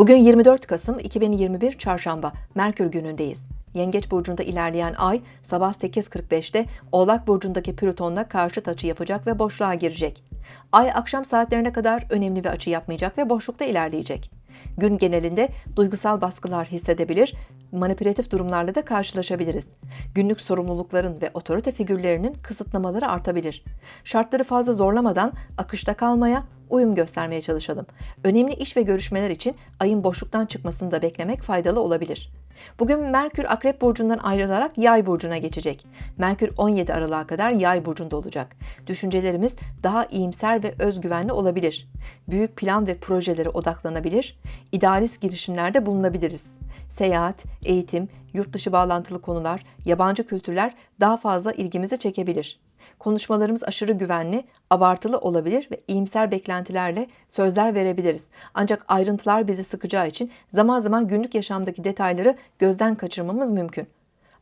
Bugün 24 Kasım 2021 Çarşamba, Merkür günündeyiz. Yengeç burcunda ilerleyen ay sabah 8.45'te Oğlak burcundaki Plüton'la karşıt açı yapacak ve boşluğa girecek. Ay akşam saatlerine kadar önemli bir açı yapmayacak ve boşlukta ilerleyecek. Gün genelinde duygusal baskılar hissedebilir, manipülatif durumlarla da karşılaşabiliriz. Günlük sorumlulukların ve otorite figürlerinin kısıtlamaları artabilir. Şartları fazla zorlamadan akışta kalmaya, uyum göstermeye çalışalım. Önemli iş ve görüşmeler için ayın boşluktan çıkmasını da beklemek faydalı olabilir. Bugün Merkür Akrep Burcu'ndan ayrılarak Yay Burcu'na geçecek. Merkür 17 Aralık'a kadar Yay Burcu'nda olacak. Düşüncelerimiz daha iyimser ve özgüvenli olabilir. Büyük plan ve projelere odaklanabilir, idealist girişimlerde bulunabiliriz. Seyahat, eğitim, yurt dışı bağlantılı konular, yabancı kültürler daha fazla ilgimizi çekebilir. Konuşmalarımız aşırı güvenli, abartılı olabilir ve iyimser beklentilerle sözler verebiliriz. Ancak ayrıntılar bizi sıkacağı için zaman zaman günlük yaşamdaki detayları gözden kaçırmamız mümkün.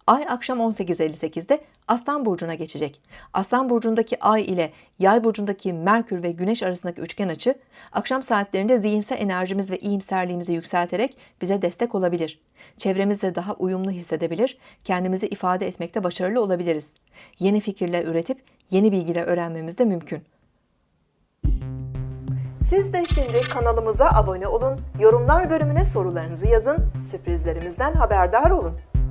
Ay akşam 18.58'de Aslan Burcu'na geçecek. Aslan Burcu'ndaki Ay ile Yay Burcu'ndaki Merkür ve Güneş arasındaki üçgen açı, akşam saatlerinde zihinsel enerjimiz ve iyimserliğimizi yükselterek bize destek olabilir. Çevremizde daha uyumlu hissedebilir, kendimizi ifade etmekte başarılı olabiliriz. Yeni fikirler üretip yeni bilgiler öğrenmemiz de mümkün. Siz de şimdi kanalımıza abone olun, yorumlar bölümüne sorularınızı yazın, sürprizlerimizden haberdar olun.